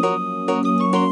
Música